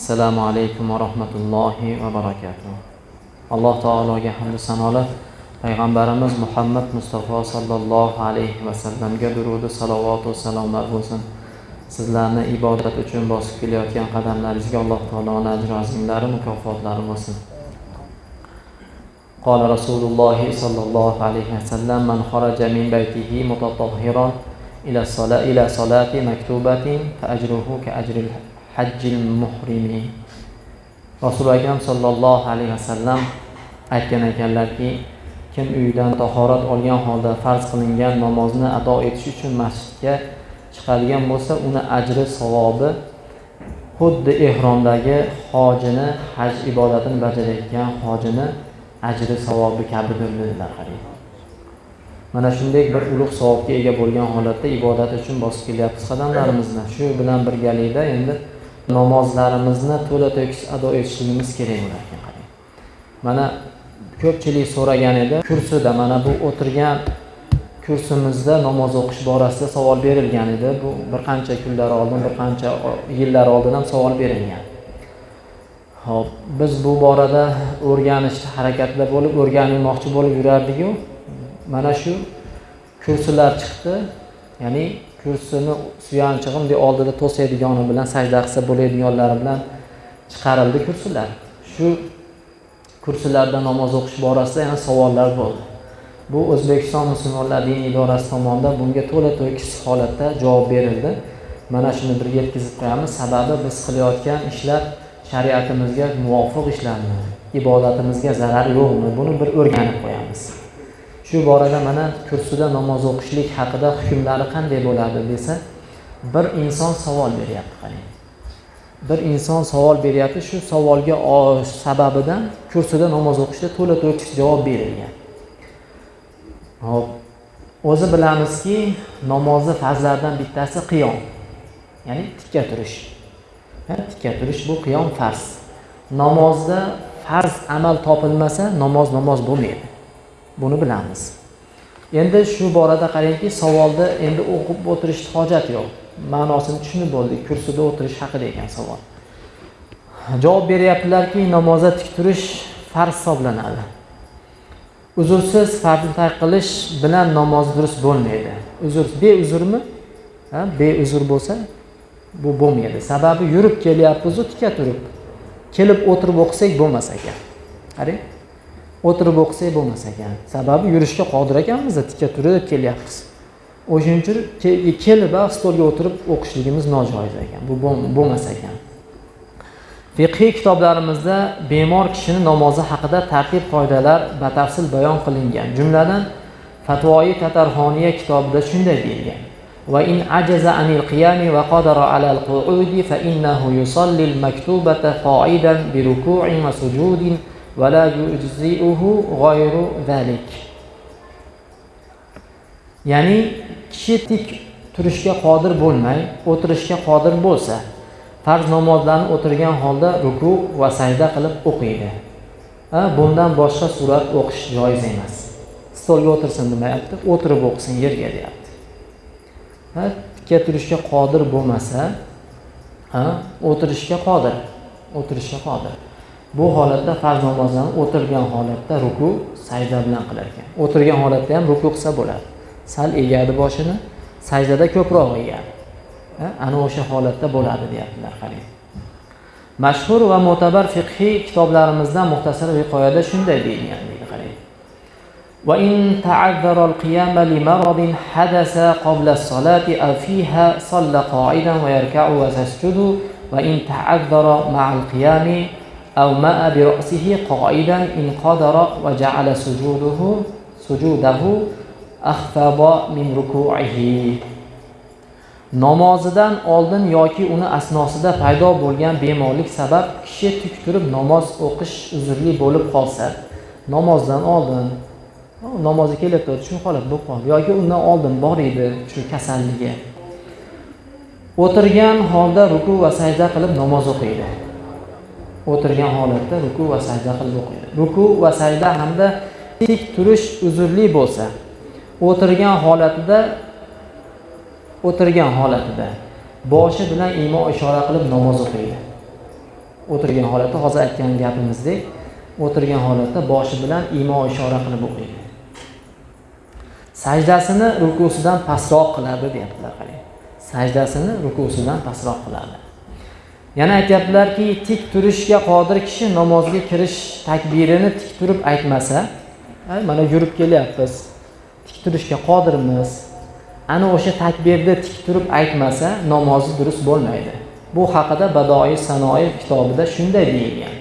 assalomu alaykum va rahmatullohi va barakatuh alloh taologa hamdu sanolar payg'ambarimiz muhammad mustafa sollallohu alayhi vasallamga durudi salovatu salomlar bo'lsin sizlarni ibodat uchun bosib kelayotgan qadamlaringizga alloh taoloni ajru azimlari mukofotlari bo'lsin قال رسول الله صلى الله عليه وسلم من خرج من بيته متطهرا إلى الصلاة إلى صلاة مكتوبة فأجره كأجر hajjil muhrimi. Rasuli akram sollallohu alayhi vasallam aytgan ekanlarki kim uyidan tahorat olgan holda farz qilingan namozni ado etish uchun masjidga chiqadigan bo'lsa uni ajri savobi xuddi ehromdagi hojini haj ibodatini bajarayotgan hojini ajri savobi kabidir dedilar qarang mana shunday bir ulug' savobga ega bo'lgan holatda ibodat uchun bosib kelyapmiz qadamlarimizni. Shu bilan birgalikda endi namozlarimizni to'la to'kis ado etishligimiz kerak bo'lar ekan qarang. Mana ko'pchilik so'ragan edi kursida mana bu o'tirgan kursimizda namoz o'qish borasida savol berilgan edi. Bu bir qancha kunlar oldin bir qancha yillar oldin ham savol berilgan. Ho'p biz bu borada o'rganishni harakatida bo'lib o'rganilmoqchi bo'lib yurardiku mana shu kursilar chiqdi. Ya'ni kursini suyanchig'i bunday oldida to'saydigani bilan sajda qilsa bo'ladiganlari bilan chiqarildi kursilar shu kursilarda namoz o'qish borasida yana savollar bo'ldi. Bu o'zbekiston musulmonlar diniy idorasi tomonidan bunga to'la to'kis holatda javob berildi. Mana shuni bir yetkazib qo'yamiz. Sababi biz qilayotgan ishlar shariatimizga muvofiq ishlarmi ibodatimizga zarar yo'qmi? Buni bir o'rganib qo'yamiz. Shu borada mana kursida namoz o'qishlik haqida hukmlari qanday bo'ladi desa bir inson savol beryapti qarang. Bir inson savol beryapti shu savolga sababidan kursida namoz o'qishda to'la to'kis javob berilgan. Hop o'zi bilamizki namozni farzlaridan bittasi qiyom ya'ni tikka turish. Tikka turish bu qiyom farz. Namozda farz amal topilmasa namoz namoz bo'lmaydi. Buni bilamiz. Endi shu borada qarangki savolni endi o'qib o'tirishni hojat yo'q. Ma'nosini tushunib bo'ldik kursida o'tirish haqida ekan savol. Javob beryaptilarki namozda tik turish farz hisoblanadi. Uzrsiz farzni tark qilish bilan namoz durust bo'lmaydi. Uzr beuzrmi ha beuzr bo'lsa bu bo'lmaydi. Sababi yurib kelyapmizu tika turib kelib o'tirib o'qisak bo'lmas ekan. Qarang. o'tirib o'qisak bo'lmas ekan sababi yurishga qodir ekanmiz tika turib kelyapmiz o'shaning uchun kelib stolga o'tirib o'qishligimiz nojoiz ekan bu bo'lmas ekan fiqhiy kitoblarimizda bemor kishini namozi haqida tartib qoidalar batafsil bayon qilingan jumladan fatvoyi tatarxoniya kitobida shunday deyilgan وإن عجز عن القيام وقدر على القعود فإنه يصلي المكتوبة قاعدا بركوع وسجود ya'ni kishi tik turishga qodir bo'lmay o'tirishga qodir bo'lsa farz namozlarni o'tirgan holda ruku va sajda qilib o'qiydi. Bundan boshqa surat o'qish joiz emas. Stolga o'tirsin demayapti o'tirib o'qisin yerga deyapti. Tikka turishga qodir bo'lmasa o'tirishga qodir o'tirishga qodir. bu holatda farz namozlarni o'tirgan holatda ruku sajda bilan qilar ekan o'tirgan holatda ham ruku qilsa bo'ladi sal egadi boshini sajdada ko'proq egadi ana o'sha holatda bo'ladi deyaptilar qarang mashhur va mo'tabar fiqhiy kitoblarimizdan muxtasar viqoyada shunday deyilgan deydi qarang وإن تعذر القيام لمرض حدث قبل الصلاة أو فيها صلى قاعدا ويركع ويسجد وإن تعذر مع القيام أو ماء برأسه قائدا إن قدر وجعل سجوده سجوده أخفض من ركوعه namozidan oldin yoki uni asnosida paydo bo'lgan bemorlik sabab kishi tik turib namoz o'qish uzrli bo'lib qolsa namozdan oldin namozga kelyapti shu holat bo'lib qoldi yoki undan oldin bor edi shu kasalligi o'tirgan holda ruku va sajda qilib namoz o'qiydi O'tirgan holatda ruku va sajda qilib o'qiydi. Ruku va sajda hamda tik turish uzrli bo'lsa o'tirgan holatida o'tirgan holatida boshi bilan imo ishora qilib namoz o'qiydi. O'tirgan holatda hozir aytgan gapimizdek o'tirgan holatda boshi bilan imo ishora qilib o'qiydi. Sajdasini rukusidan pastroq qiladi deyaptilar qarang sajdasini rukusidan pastroq qiladi. yana aytyaptilarki tik turishga qodir kishi namozga kirish takbirini tik turib aytmasa mana yurib kelyapmiz tik turishga qodirmiz ana o'sha takbirni tik turib aytmasa namozi durust bo'lmaydi bu haqida badoiy sanoiy kitobida shunday deyilgan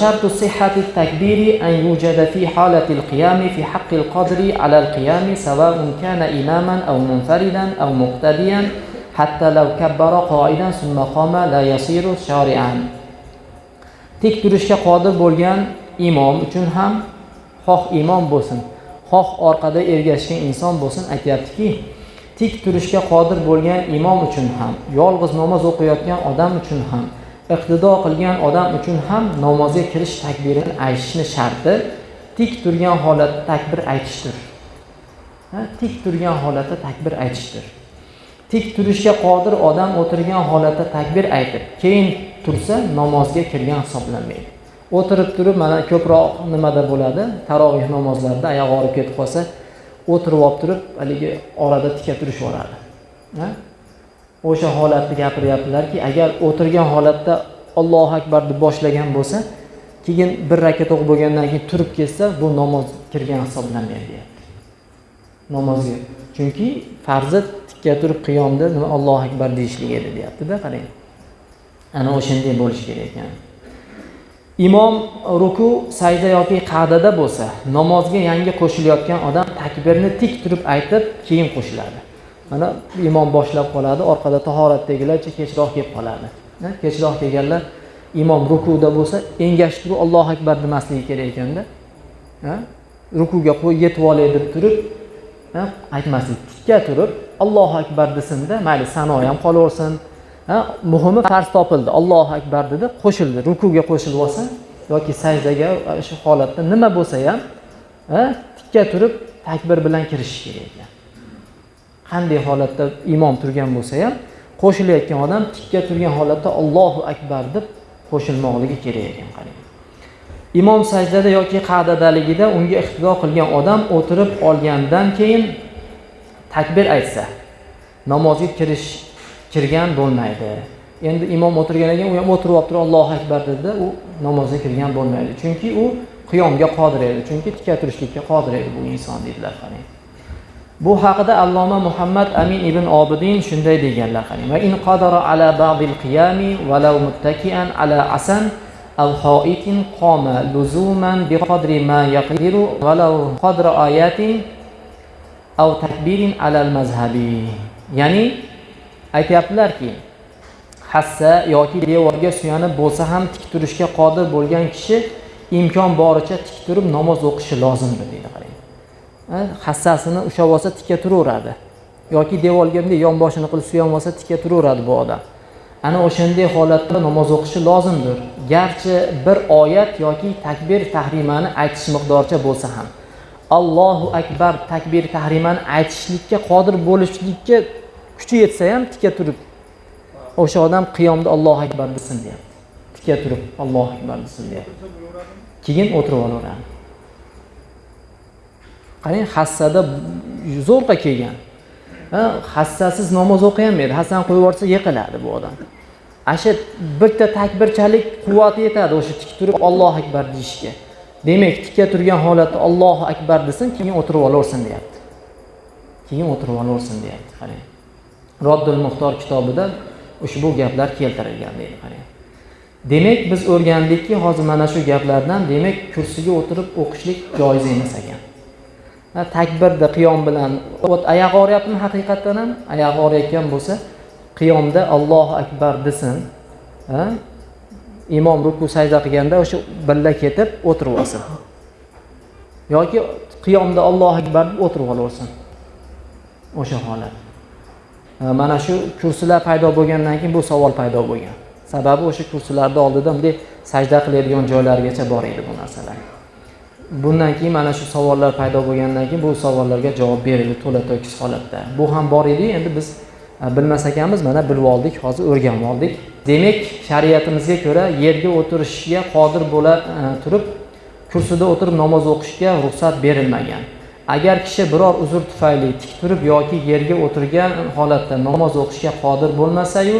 شرط صحة التكبير أن يوجد في حالة القيام في حق القدر على القيام سواء كان إماما أو منفردا أو مقتديا hatta lav qoidan qoma la yasiru tik turishga qodir bo'lgan imom uchun ham xoh imom bo'lsin xoh orqada ergashgan inson bo'lsin aytyaptiki tik turishga qodir bo'lgan imom uchun ham yolg'iz namoz o'qiyotgan odam uchun ham iqtido qilgan odam uchun ham namozga kirish takbirini aytishni sharti tik turgan holatda takbir aytishdir. Tik turgan holatda takbir aytishdir. Tik turishga qodir odam o'tirgan holatda takbir aytib keyin tursa namozga kirgan hisoblanmaydi. O'tirib turib mana ko'proq nimada bo'ladi? Taroveh namozlarida oyog'i og'rib ketib qolsa o'tirib olib turib haligi orada tika turishib yuboradi o'sha holatni gapiryaptilarki agar o'tirgan holatda ollohu akbar deb boshlagan bo'lsa keyin bir rakat o'qib bo'lgandan keyin turib ketsa bu namoz kirgan hisoblanmaydi deyapti. Namozga. Chunki farzi tikka turib qiyomda nima allohu akbar deyishlik edi deyaptida qarang. Ana o'shanday bo'lishi kerak ekan imom ruku sajda yoki qa'dada bo'lsa namozga yangi qo'shilayotgan odam takbirni tik turib aytib keyin qo'shiladi. Mana imom boshlab qoladi orqada tahoratdagilarcha kechroq kelib qoladi. Kechroq kelganlar imom rukuda bo'lsa engashib turib allohu akbar demasligi kerak ekanda. Rukuga yetib olay deb turib aytmaslik tikka turib allohu akbar desinda mayli sano ham qolaversin. Muhimi farz topildi allohu akbar dedi qo'shildi rukuga qo'shilib olsa yoki sajdaga shu holatda nima bo'lsa ham tikka turib takbir bilan kirishi kerak ekan. Qanday holatda imom turgan bo'lsa ham qo'shilayotgan odam tikka turgan holatda allohu akbar deb qo'shilmoqligi kerak ekan qarang. Imom sajdada yoki qa'dadaligida unga iqtido qilgan odam o'tirib olgandan keyin takbir aytsa namozga kirish kirgan bo'lmaydi. Endi imom o'tirgandan keyin u ham o'tirib olib turib allohu akbar dedi u namozga kirgan bo'lmaydi. Chunki u qiyomga qodir edi chunki tika turishlikka qodir edi bu inson deydilar qarang. Bu haqida alloma muhammad amin ibn obidin shunday deganlar qarang. Va in qadara ala ba'dil qiyami walau muttakian ala asan aw قام لزوما بقدر ما يقدر ولو قدر آيات أو تكبير على المذهب. يعني al mazhabi ya'ni aytyaptilarki hassa yoki devorga suyanib bo'lsa ham tik turishga qodir bo'lgan kishi imkon boricha tik turib namoz o'qishi lozimdir deydi qarang hassasini ushlab olsa tikka turaveradi yoki devorga bunday yonboshini qilib suyanib olsa tikka turaveradi bu odam ana o'shanday holatda namoz o'qishi lozimdir. Garchi bir oyat yoki takbir tahrimani aytish miqdoricha bo'lsa ham. Allohu akbar takbir tahrimani aytishlikka qodir bo'lishlikka kuchi yetsa ham tika turib o'sha odam qiyomda allohu akbar desin deyapti. Tika turib allohu akbar desin deyapti. Keyin o'tirib olaveradi. Qarang hassada zo'rg'a kelgan. Hassasiz namoz o'qiolmaydi hassani qo'yib yuborsa yiqiladi bu odam. Ana shu bitta takbirchalik quvvati yetadi o'sha tik turib ollohu akbar deyishga. Demak tikka turgan holatda ollohu akbar desin keyin o'tirib olaversin deyapti. Keyin o'tirib olaversin deyapti qarang. Roddul muxtor kitobida ushbu gaplar keltirilgan deydi qarang. Demak biz o'rgandikki hozir mana shu gaplardan demak kursiga o'tirib o'qishlik joiz emas ekan. Takbirda qiyom bilan oyog'i og'riyaptimi haqiqatdan ham? Oyog'i og'riyotgan bo'lsa qiyomda allohu akbar desin. Imom ruku sajda qilganda o'sha birga ketib o'tirib olsin. Yoki qiyomda allohu akbar deb o'tirib olaversin. O'sha holat. Mana shu kursilar paydo bo'lgandan keyin bu savol paydo bo'lgan. Sababi o'sha kursilarni oldida bunday sajda qiladigan joylargacha bor edi bu narsalar. Bundan keyin mana shu savollar paydo bo'lgandan keyin bu savollarga javob berildi to'la to'kis holatda. Bu ham bor edi endi biz e, bilmas ekanmiz mana bilib oldik hozir o'rganib oldik. Demak shariatimizga ko'ra yerga o'tirishga qodir bo'la e, turib kursida o'tirib namoz o'qishga ruxsat berilmagan. Agar kishi biror uzr tufayli tik turib yoki yerga o'tirgan holatda namoz o'qishga qodir bo'lmasayu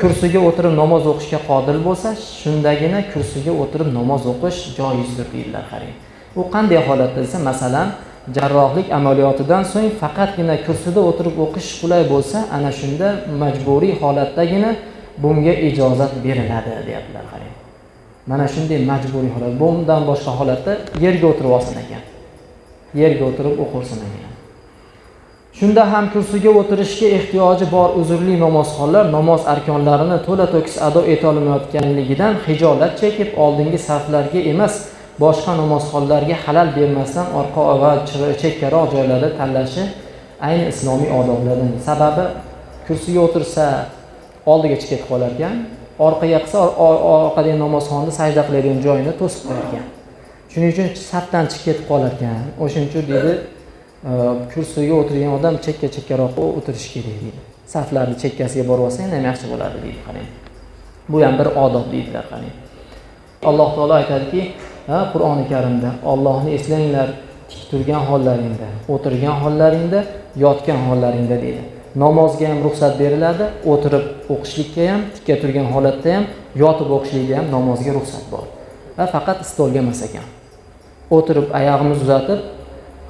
kursiga o'tirib namoz o'qishga qodir bo'lsa shundagina kursiga o'tirib namoz o'qish joizdir deydilar qarang u qanday holatda desa masalan jarrohlik amaliyotidan so'ng faqatgina kursida o'tirib o'qish qulay bo'lsa ana shunda majburiy holatdagina bunga ijozat beriladi deyaptilar qarang. Mana shunday majburiy holat. Bundan boshqa holatda yerga o'tirib olsin ekan. Yerga o'tirib o'qirsin ekan. Shunda ham kursiga o'tirishga ehtiyoji bor uzrli namozxonlar namoz arkonlarini to'la to'kis ado etolmayotganligidan hijolat chekib oldingi saflarga emas boshqa namozxonlarga halal bermasdan orqa va chekkaroq joylarda tanlashi ayni islomiy odoblardan sababi. Kursiga o'tirsa oldiga chiqib ketib qolar ekan orqaga qilsa orqadagi namozxonni sajda qiladigan joyini to'sib qo'yar ekan shuning uchun safdan chiqib ketib qolar ekan o'shaning uchun deydi e, kursiga o'tirgan odam chekka chekkaroq o'tirishi kerak deydi. Saflarni chekkasiga borib olsa yana ham yaxshi bo'ladi deydi qarang. Bu ham bir odob deydilar qarang. Alloh taolo aytadiki qur'oni karimda ollohni eslanglar tik turgan hollaringda o'tirgan hollaringda yotgan hollaringda deydi. Namozga ham ruxsat beriladi o'tirib o'qishlikka ham tikka turgan holatda ham yotib o'qishlikka ham namozga ruxsat bor. Va faqat stolga emas ekan. O'tirib oyog'imizni uzatib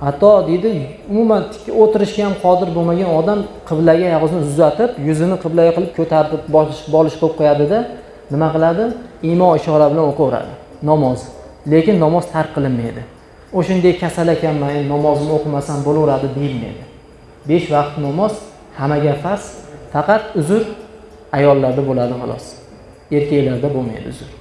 hatto deydi umuman tik o'tirishga ham qodir bo'lmagan odam qiblaga og'zini uzatib yuzini qiblaga qilib ko'tarib bolish bolish qilib qo'yadida nima qiladi? Imo ishora bilan o'qiveradi namoz. Lekin namoz tark qilinmaydi. O'shanday kasal ekanman endi namozimni o'qimasam bo'laveradi deyilmaydi. Besh vaqt namoz hammaga farz faqat uzr ayollarda bo'ladi xolos. Erkaklarda bo'lmaydi uzr.